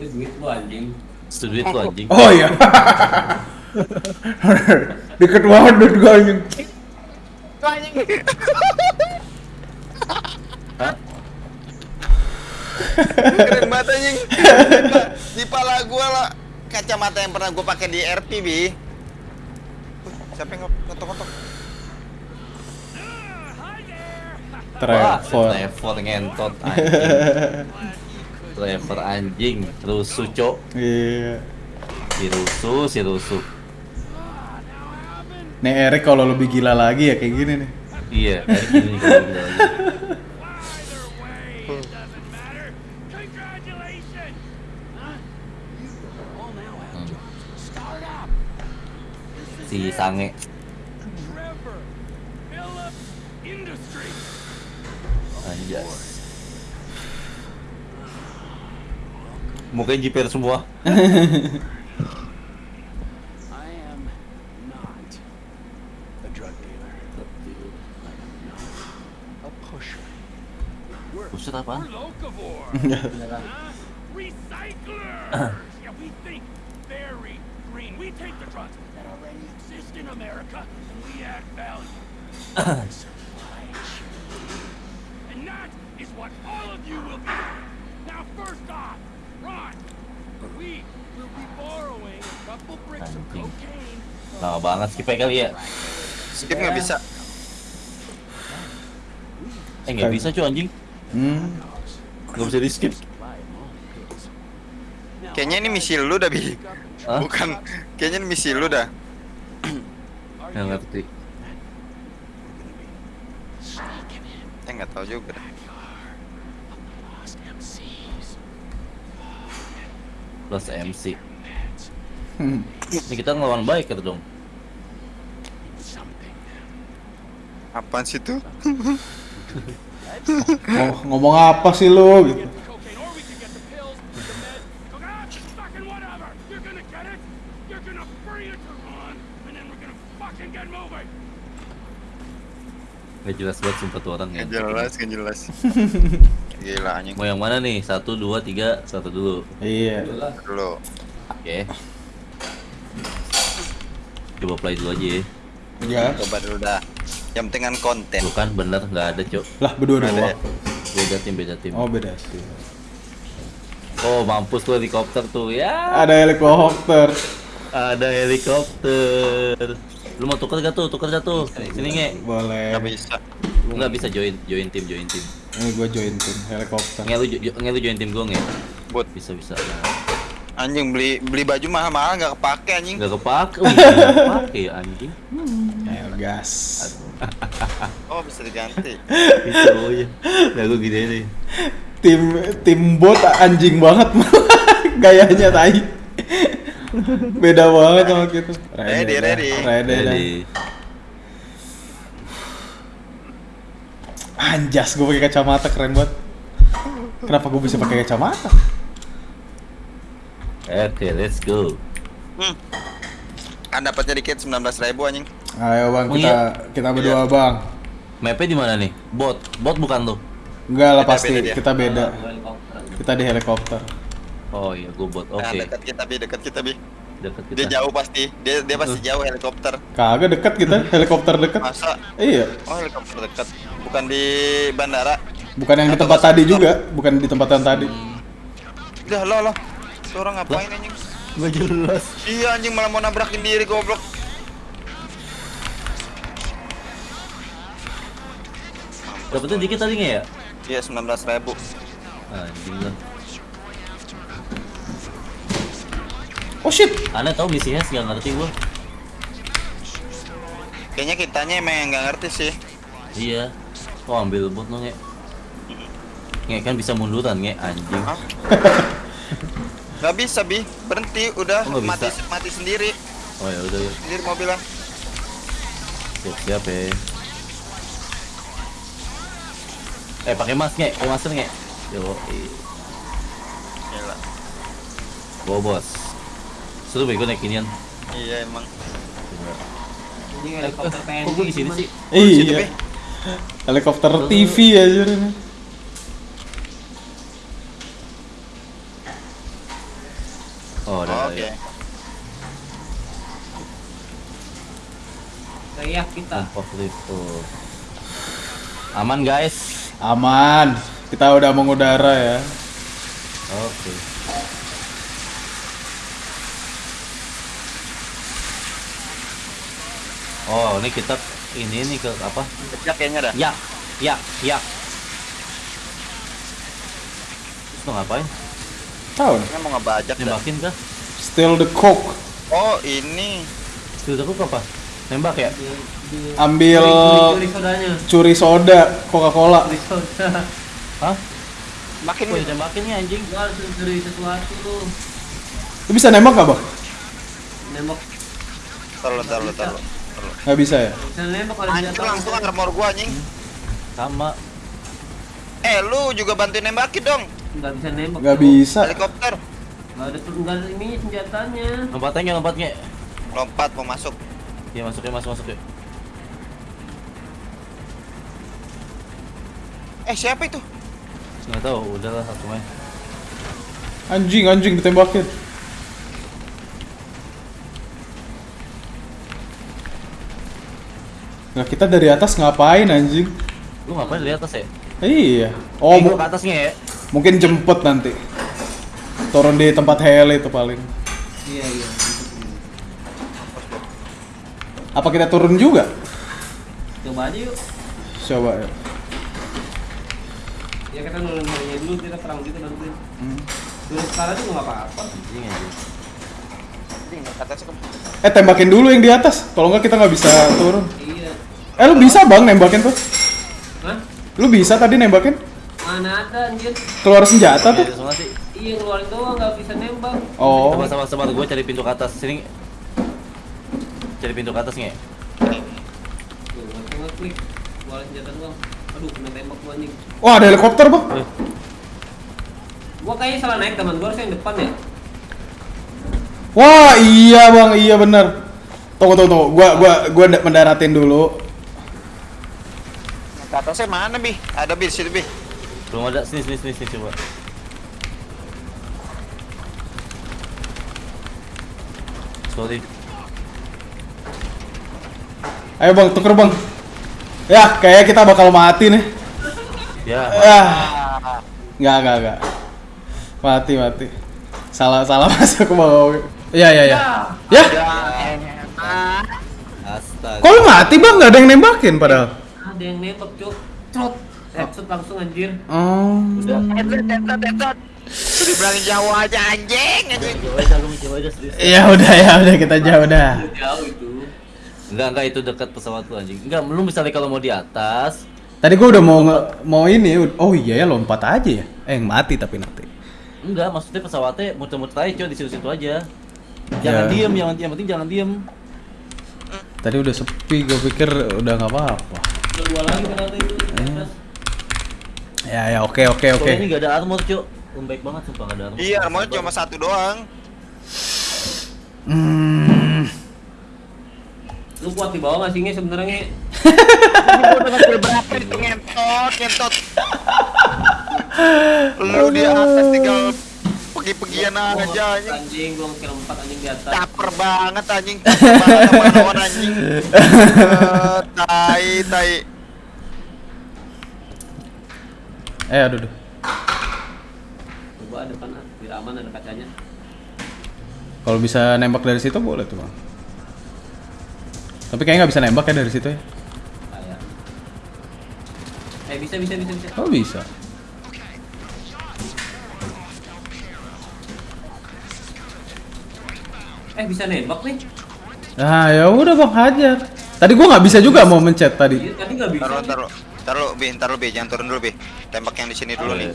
Ini duit lu anjing. Itu duit lu anjing. Oh iya. Deket banget duit gue anjing. Keren banget anjing. Di pala gua lah kacamata yang pernah gua pakai di RP, Bi. Siapa yang ngetok-ngetok? Wah, Trevor. Trevor ngentot anjing. Trevor anjing, rusuh cok. Iya. Si rusuh, si rusuh. Nih Erik kalau lebih gila lagi ya kayak gini nih. Iya, kayak gini kalau gila lagi. Hmm. Si Sange. Anjas. America and we add value. Supply chain. And that is what all of you will be. Now, first off, Anjing. Lama banget skip kali ya. Skip nggak bisa. Eh nggak bisa cuy anjing. Hmm. Nggak bisa di skip. Kayaknya ini misi lu dah, Bi. Hah? Bukan. Kayaknya ini misi lu dah. Nggak ngerti. Eh nggak tahu juga Plus MC. Hmm. Ini kita ngelawan baik gitu dong. Apaan sih tuh? Ngo- ngomong apa sih lu gitu. Nggak jelas banget sumpah tuh orang ya. Nggak jelas, nggak jelas. Gila anjing. Mau yang mana nih? Satu, dua, tiga, satu dulu. Iya. Dulu. Oke. Coba play dulu aja ya. Ya. Coba dulu dah. Yang penting kan konten. Bukan bener nggak ada cok. Lah berdua Ada ya? doang. Beda tim beda tim. Oh beda sih. Oh mampus tuh helikopter tuh ya. Ada helikopter. Ada helikopter. Lu mau tuker gak tuh? Tuker gak tuh? Sini nge. Boleh. Nggak bisa. Lu nggak bisa join join tim join tim. Ini gue join tim helikopter. Nge lu join tim gue nge. Bot. Bisa bisa. Anjing beli beli baju mahal-mahal nggak kepake anjing. Nggak kepake. Nggak kepake ya anjing. Ayo gas. Oh bisa diganti. Bisa ya. Nah gue gini nih. Tim tim bot anjing banget gayanya tai. Beda banget sama kita. Ready, dah. ready. Ready, dah. Anjas, gue pakai kacamata keren banget. Kenapa gue bisa pakai kacamata? Oke, let's go. Hmm. Kan dapatnya dikit 19.000 ribu anjing. Ayo bang, Oh, kita iya. kita berdua bang. Mapnya di mana nih? Bot, bot bukan tuh. Enggak lah pasti, beda kita beda. Kita di helikopter. Oh iya, gue bot. Oke, Nah, dekat kita bi, dekat kita bi. Dekat kita. Dia jauh pasti. Dia dia pasti jauh helikopter. Kagak dekat kita, helikopter dekat. Masa? Iya, Oh helikopter dekat. Bukan di bandara. bukan yang di Atau tempat masuk tadi juga, bukan di tempat yang tadi. Dah lo lo. Tuh orang ngapain anjing? Gak jelas. Iya anjing malah mau nabrakin diri goblok. Dapetnya dikit tadi nggak ya? Iya 19.000 ribu. Anjing lah. Oh shit, Aneh tau misi Hes gak ngerti gue. Kayaknya kitanya emang yang nggak ngerti sih. Iya. Oh ambil bot lo nge. Nge kan bisa munduran nge anjing. Hah? Gak bisa bi, berhenti udah Oh, nggak mati bisa. mati sendiri. Oh ya udah ya. Sendiri mobilnya. Siap siap ya. Eh pakai mask nge, pakai masker nge. Yo, Gila. bawa bos. Seru bego naik inian. Iya emang. Ini helikopter Kok PNJ gue di sini sih? Bi. iya. Helikopter TV aja ini. Oh, udah. Oke. ya. Kita. Aman guys. Aman. Kita udah mengudara ya. Oke. Oh, ini kita ini nih ke apa? Kecak kayaknya dah. Ya, ya, ya. Terus mau ngapain? Tahu. Ini mau ngebajak dah. Nembakin kah? Still the coke. Oh, ini. Sudah aku apa? Nembak ya? Ambil curi, curi sodanya. curi soda Coca-Cola. Curi soda. Hah? Makin Kok ditembakin nih anjing? Gua harus curi sesuatu tuh. Lu bisa nembak gak, Bang? Nembak. Taruh, taruh, taruh. Nggak bisa ya? Bisa Anjir senjata. langsung armor gua anjing. Sama. Eh, lu juga bantuin nembakin dong. Nggak bisa nembak. Nggak Cok. bisa. Helikopter. Nggak ada nggak ada ini senjatanya. Lompatnya lompatnya. Lompat mau masuk. Ya masuk ya masuk masuk ya. Eh, siapa itu? Nggak tahu, udahlah satu main. Anjing, anjing ditembakin. Nah, kita dari atas ngapain anjing? Lu ngapain di atas ya? Iya. Oh, mu- ke atasnya ya? mungkin jemput nanti. Turun di tempat heli itu paling. Iya iya. Apa kita turun juga? Coba aja yuk. Coba ya. Ya kita nurun hanya dulu kita perang gitu bantuin. Hmm. Sekarang juga nggak apa-apa. Eh tembakin dulu yang di atas. Kalau nggak kita nggak bisa turun. Iya. Eh lu bisa bang nembakin tuh? Hah? Lu bisa tadi nembakin? Mana ada anjir? Keluar senjata tuh? Ya, semua sih. Iya ngeluarin doang nggak bisa nembak. Oh. Sabar sabar sabar, gue cari pintu ke atas. Sini. Cari pintu ke atas nge. Ngeluarin senjata doang. Aduh kena tembak gua anjing. Wah ada helikopter bang. Eh, Gua kayaknya salah naik teman gua harusnya yang depan ya. Wah iya bang iya bener. Tunggu tunggu tunggu. Gua gua gua nda- mendaratin dulu. Ke atasnya mana, Bi? Ada Bi di situ, Bi. belum ada. Sini sini sini, sini coba. Sorry. Ayo bang tuker bang. Ya kayak kita bakal mati nih. Ya. Ya. Nggak nggak nggak. Mati mati. Salah salah masuk ke bawah. Iya iya iya. Ya. Astaga. Kok lu mati bang? Nggak ada yang nembakin padahal. Ada yang nembak cuk. Trot. Headshot langsung anjir. Oh. Headshot, headshot, headshot. Lu dibilangin jauh aja anjing, anjing. Coba aja lu coba aja serius. Ya udah ya udah kita jauh dah. Jauh itu. Enggak enggak itu dekat pesawat lu anjing. Enggak, lu misalnya kalau mau di atas, Tadi gua udah mau mau ini. Oh iya ya lompat aja ya. Eh yang mati tapi nanti. enggak maksudnya pesawatnya muter-muter aja coy di situ-situ aja. Jangan Ya. diem, yang, yang penting jangan diem. Tadi udah sepi, gue pikir udah nggak apa-apa. Udah dua lagi ternyata itu atas. Ya ya oke oke oke. Soalnya ini enggak ada armor, Cuk. Baik banget sumpah enggak ada armor. Iya, armornya cuma satu doang. Hmm. Lu kuat di bawah nggak sih Nge, sebenarnya Nge? Ini gua udah ngambil berapa itu ngentot, ngentot. Lu di atas tinggal pergi-pergian aja anjing. Anjing gua ngekill empat anjing di atas. Caper banget anjing, caper banget sama lawan anjing. Eh, Tai, tai. Eh aduh, aduh. Coba depan ah, biar aman ada kacanya. Kalau bisa nembak dari situ boleh tuh bang. Tapi kayaknya nggak bisa nembak ya dari situ ya. Eh bisa bisa bisa bisa. Oh bisa. Eh bisa nembak nih. Nah ya udah bang hajar. Tadi gua nggak bisa juga mau mencet tadi. Iya tadi nggak bisa. Taruh, taruh. Taruh, Bi, taruh, Bi, jangan turun dulu, Bi. Tembak yang di sini dulu nih.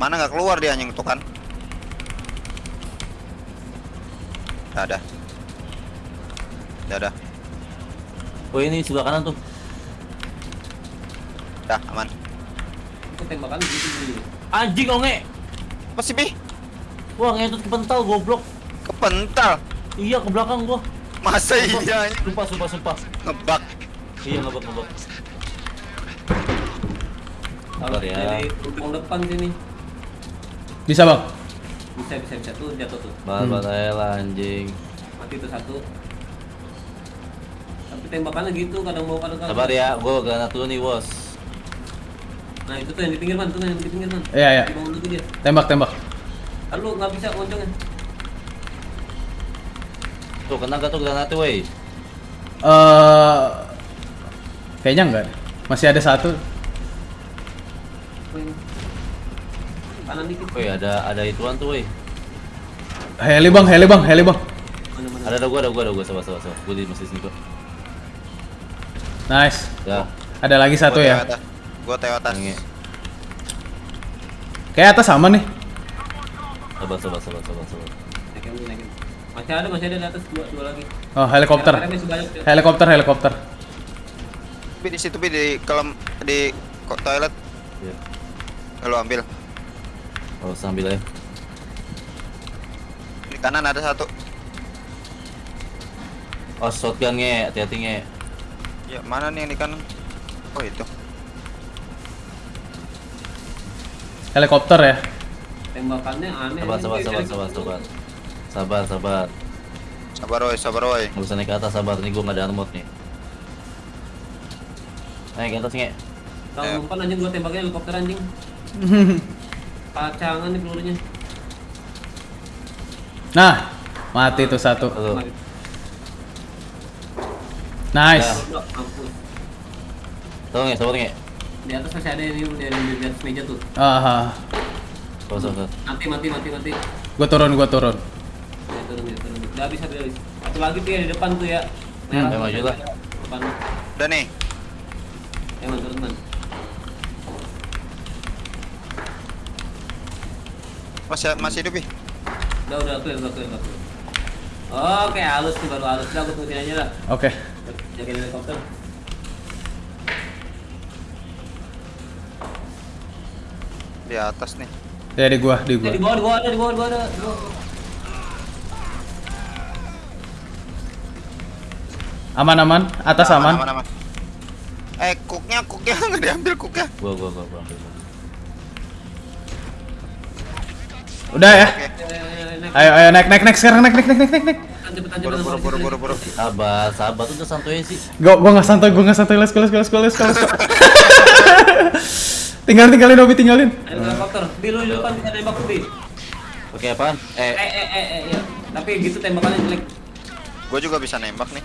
Mana nggak keluar dia anjing itu kan? Dah, dah. Oh ini sebelah kanan tuh. Dah, aman. Itu tembakan gitu. Anjing onge. Apa sih, Bi? Wah, ngentut kepental goblok. Kepental. Iya, ke belakang gua. Masa iya anjing? Sumpah, sumpah, sumpah. ngebug. Iya, ngebak, ngebak. Kalau Sabar ya. dari lubang depan sini. Bisa bang. Bisa bisa bisa tuh jatuh tuh. Babat aja lah anjing. Mati tuh satu. Tapi tembakannya gitu kadang mau kadang kadang. Sabar ya, gua granat dulu nih, bos. Nah itu tuh yang di pinggir man, tuh yang di pinggir man. Iya, iya. Bawah dulu dia. Tembak, tembak. Kan lu nggak bisa loncengnya. Tuh, kena gak tuh granatnya, wey? Eh kayaknya enggak. Masih ada satu. Wih. Kanan dikit. Wey, ada ada ituan tuh, wey. Heli bang, heli bang, heli bang. Mana mana. Ada ada gua, ada gua, ada gua, sabar sabar sabar. Gua di masih sini kok. Nice. Ya, Ada lagi satu Gua ya. atas. Gua teo atas. Kayak atas sama nih. Sabar sabar sabar sabar sabar. Naikin dulu, naikin. Masih ada, masih ada di atas dua, dua lagi. Oh, helikopter. Helikopter, helikopter. Bi di situ di kolam di kok toilet. Ya. Lu ambil. Oh, sambil ya. Di kanan ada satu. Oh, shotgun nge, hati-hati nge. Ya, mana nih yang di kanan? Oh, itu. Helikopter ya. Tembakannya aneh. Sabar sabar sabar sabar sabar. Sabar sabar. Sabar woi, sabar woi. Nggak bisa naik ke atas, sabar. Nih gua nggak ada armor nih. Naik ke atas nge. Kalau umpan anjing gua tembaknya helikopter anjing. Pacangan nih pelurunya. Nah, mati tuh satu. Tuh. Nice. Udah. Tuh nge, sabar nge. Di atas masih ada yang di, di, atas meja tuh. Aha. Sabar sabar. Mati mati mati mati. Gua turun, gua turun. Ya, turun ya turun. Udah habis habis habis. Satu lagi tuh ya di depan tuh ya. Hmm, ya, maju lah. Depan. Udah nih. Ya man turun man. Masih masih hidup, Bi. Udah udah clear udah clear udah clear. Oke halus nih baru halus. Udah aku tungguin aja lah. Oke. Jagain helikopter. Di atas nih. Ya di gua, di gua. di bawah di bawah ada di bawah di bawah ada. Di bawah. Aman aman, atas aman. Aman, aman. Eh, cooknya, cooknya nggak diambil cooknya. Gua gua gua gua Udah ya. Ayo, ayo, naik. Naik naik naik sekarang naik naik naik naik naik. naik. Buru, buru, buru, buru, buru. Sabar, sabar tuh udah santuy sih. Gua gua nggak santai, gua nggak santai. Let's go let's go let's go tinggalin tinggalin Obi tinggalin. Ayo helikopter. Bi lu depan bisa nembak tuh, Bi. Oke apaan? Eh Eh, eh eh ya. Tapi gitu tembakannya jelek. Gue juga bisa nembak nih.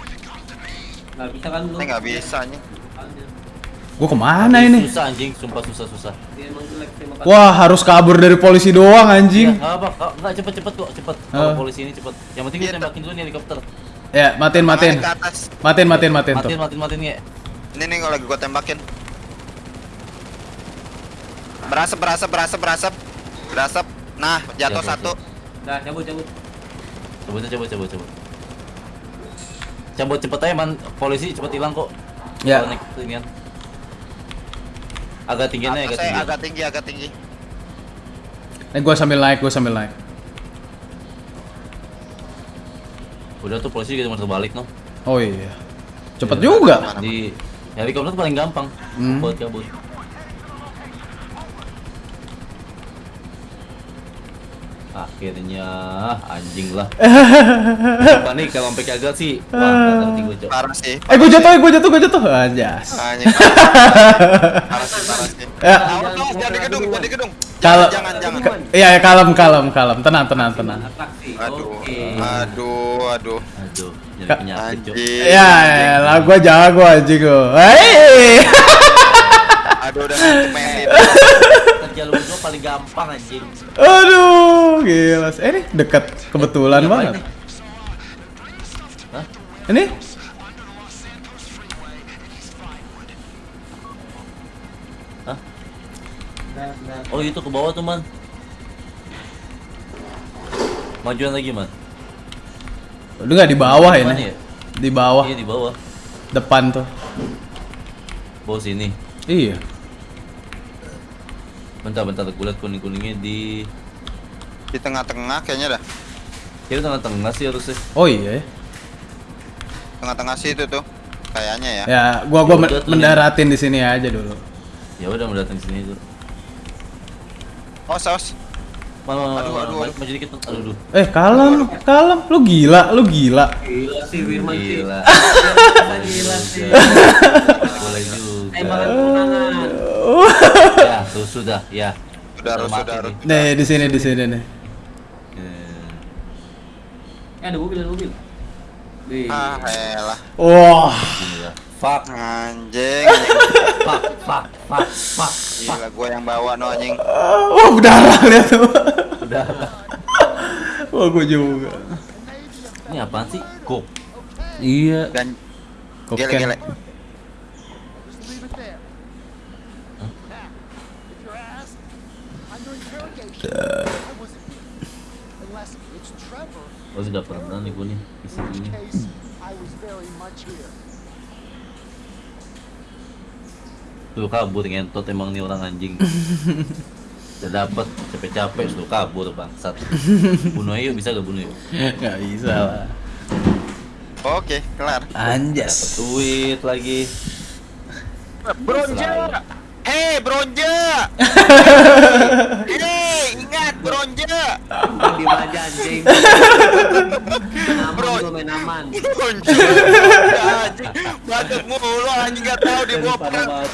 Nggak bisa kan lu? Nggak bisa nih. Gua ke mana ini? Susah anjing, sumpah susah susah. Wah harus kabur dari polisi doang Iya, anjing. nggak apa, nggak- nggak cepet cepet kok, cepet. Kalau Ah. polisi ini cepet. Yang penting Iya, kita tembakin dulu nih helikopter. Ya matiin matiin. Matiin matiin matiin tuh. Matiin, matiin, matiin nge. Ini nih kalau lagi gue tembakin. Berasap, berasap, berasap, berasap. Berasap. Nah, jatuh Jatuh, satu. Dah, cabut cabut. Coba coba coba coba. Cabut cepet aja man, polisi cepet hilang kok. Ya. Naik inian. Agak tinggian aja, agak tinggi. agak tinggi, agak tinggi. Eh gua sambil naik, gua sambil naik. Udah tuh polisi juga mau terbalik no. Oh iya. Cepet juga. Mana? Di helikopter paling gampang Hmm. buat kabur. Akhirnya anjing lah. Apa nih kalau sampai gagal sih? Wah, ngerti gue cok. Parah sih. Eh gua jatuh, gua jatuh, gua jatuh. Anjas. Anjing. Parah sih, parah sih. Ya. Awas, awas, jangan di gedung, jangan di gedung. Kalau Jangan, jangan. Iya, ya, kalem, kalem, kalem. Tenang, tenang, tenang. Aduh, Oke. aduh, aduh. Aduh, jadi penyakit. Anjing. Ya, ya, lah gua jago anjing gua. Hei. Aduh, udah ngantuk Lu berdua paling gampang anjing. Aduh, gila. Eh, ini dekat kebetulan Ini ngapain banget. Hah? Ini Hah? Dah. Oh itu ke bawah tuh man. Majuan lagi man. Udah nggak di bawah Mana ini. ya? Di bawah, Iya di bawah. depan tuh. Bawah sini. Iya. Bentar bentar gue liat kuning kuningnya di Di tengah-tengah kayaknya dah. kiri tengah-tengah sih harusnya. Oh iya. ya. Tengah-tengah situ tuh. Kayaknya ya. Ya, gua gua Ya mendaratin di sini aja dulu. Ya udah mau datang sini tuh. Oh, saus. Mana, mana, Aduh, aduh, aduh. maju dikit. Aduh, aduh. Eh, kalem, kalem. Lu gila, lu gila. Gila sih Firman sih. Gila. Gila sih. Boleh juga. Tembakan kemenangan. Ya, tuh sudah, ya. Sudah, harus, sudah, harus. nih. Di sini, di sini nih. Eh, ada mobil, ada mobil. Wih. Ah, elah. Wah, Gila. Fuck, Anjing. fuck, fuck, fuck, fuck. Gila gua yang bawa no anjing. wah berdarah lihat tuh. Udah. Wah, gua juga. Ini apaan sih? Kok. Iya. Dan gele-gele. Oh, sudah pernah nih gue nih. Isi ini. case, I was very much here. Tuh kabur ngentot emang nih orang anjing. Udah dapet capek-capek suruh kabur bangsat. Bunuh aja yuk, bisa gak bunuh yuk? Gak bisa lah. Oke, kelar. Dapet Anjas. duit lagi. Bronja. Hei, Bronja. Hei, ingat Bronja. Di aja anjing. Aman Bro. lu main aman. Bronja. Anjing, batuk mulu anjing gak tahu di bawah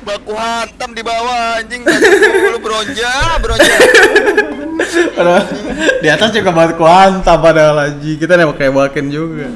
baku hantam di bawah anjing batuk mulu Bronja, Bronja. Padahal di atas juga buat kuanta padahal aja kita nembak kayak baken juga.